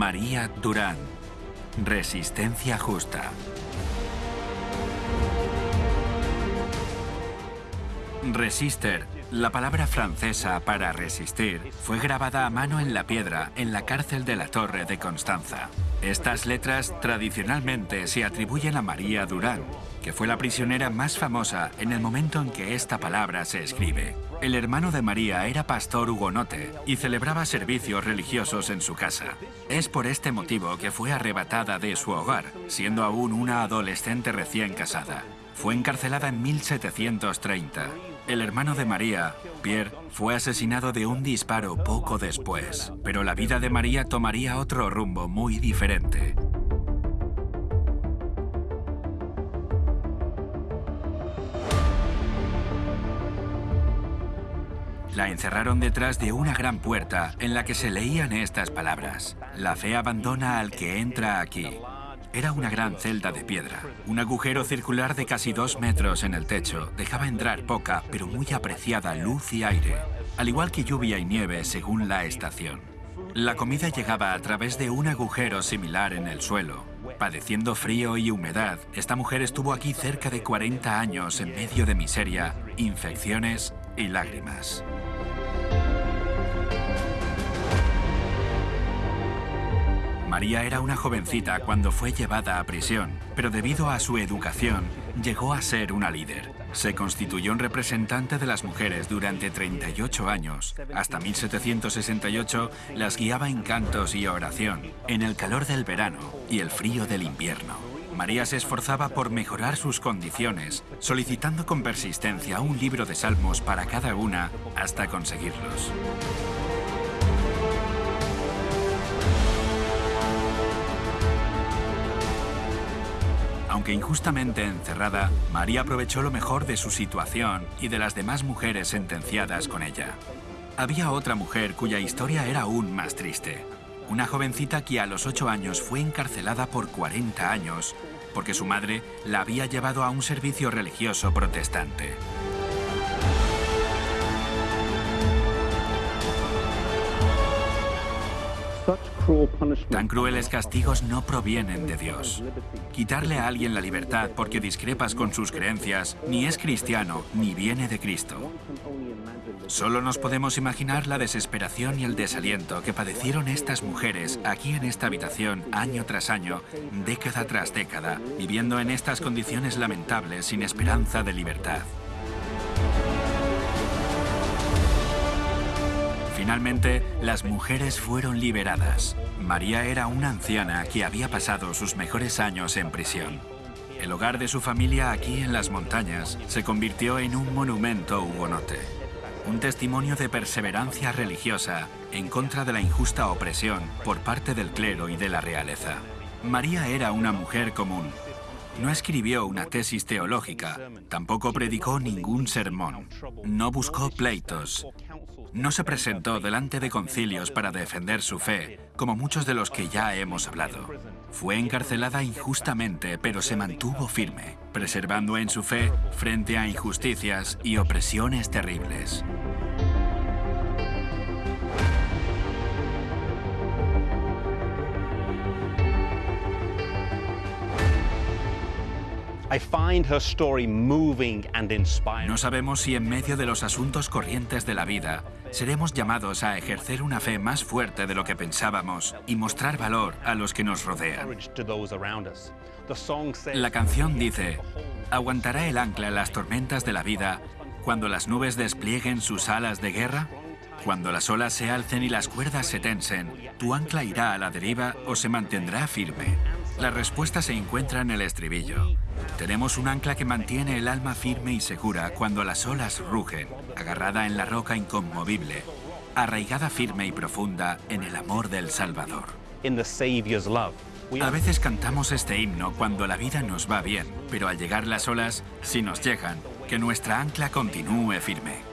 María Durán. Resistencia justa. Resister, la palabra francesa para resistir, fue grabada a mano en la piedra en la cárcel de la Torre de Constanza. Estas letras tradicionalmente se atribuyen a María Durán, que fue la prisionera más famosa en el momento en que esta palabra se escribe. El hermano de María era pastor hugonote y celebraba servicios religiosos en su casa. Es por este motivo que fue arrebatada de su hogar, siendo aún una adolescente recién casada. Fue encarcelada en 1730. El hermano de María, Pierre, fue asesinado de un disparo poco después, pero la vida de María tomaría otro rumbo muy diferente. La encerraron detrás de una gran puerta en la que se leían estas palabras. La fe abandona al que entra aquí. Era una gran celda de piedra. Un agujero circular de casi dos metros en el techo dejaba entrar poca, pero muy apreciada luz y aire, al igual que lluvia y nieve según la estación. La comida llegaba a través de un agujero similar en el suelo. Padeciendo frío y humedad, esta mujer estuvo aquí cerca de 40 años en medio de miseria, infecciones y lágrimas. María era una jovencita cuando fue llevada a prisión, pero debido a su educación, llegó a ser una líder. Se constituyó en representante de las mujeres durante 38 años. Hasta 1768 las guiaba en cantos y oración, en el calor del verano y el frío del invierno. María se esforzaba por mejorar sus condiciones, solicitando con persistencia un libro de salmos para cada una hasta conseguirlos. Injustamente encerrada, María aprovechó lo mejor de su situación y de las demás mujeres sentenciadas con ella. Había otra mujer cuya historia era aún más triste. Una jovencita que a los 8 años fue encarcelada por 40 años porque su madre la había llevado a un servicio religioso protestante. Tan crueles castigos no provienen de Dios. Quitarle a alguien la libertad porque discrepas con sus creencias ni es cristiano ni viene de Cristo. Solo nos podemos imaginar la desesperación y el desaliento que padecieron estas mujeres aquí en esta habitación año tras año, década tras década, viviendo en estas condiciones lamentables sin esperanza de libertad. Finalmente, las mujeres fueron liberadas. María era una anciana que había pasado sus mejores años en prisión. El hogar de su familia aquí en las montañas se convirtió en un monumento hugonote. Un testimonio de perseverancia religiosa en contra de la injusta opresión por parte del clero y de la realeza. María era una mujer común, no escribió una tesis teológica, tampoco predicó ningún sermón, no buscó pleitos, no se presentó delante de concilios para defender su fe, como muchos de los que ya hemos hablado. Fue encarcelada injustamente, pero se mantuvo firme, preservando en su fe frente a injusticias y opresiones terribles. No sabemos si en medio de los asuntos corrientes de la vida seremos llamados a ejercer una fe más fuerte de lo que pensábamos y mostrar valor a los que nos rodean. La canción dice, ¿aguantará el ancla en las tormentas de la vida cuando las nubes desplieguen sus alas de guerra? Cuando las olas se alcen y las cuerdas se tensen, ¿tu ancla irá a la deriva o se mantendrá firme? La respuesta se encuentra en el estribillo. Tenemos un ancla que mantiene el alma firme y segura cuando las olas rugen, agarrada en la roca inconmovible, arraigada firme y profunda en el amor del Salvador. A veces cantamos este himno cuando la vida nos va bien, pero al llegar las olas, si nos llegan, que nuestra ancla continúe firme.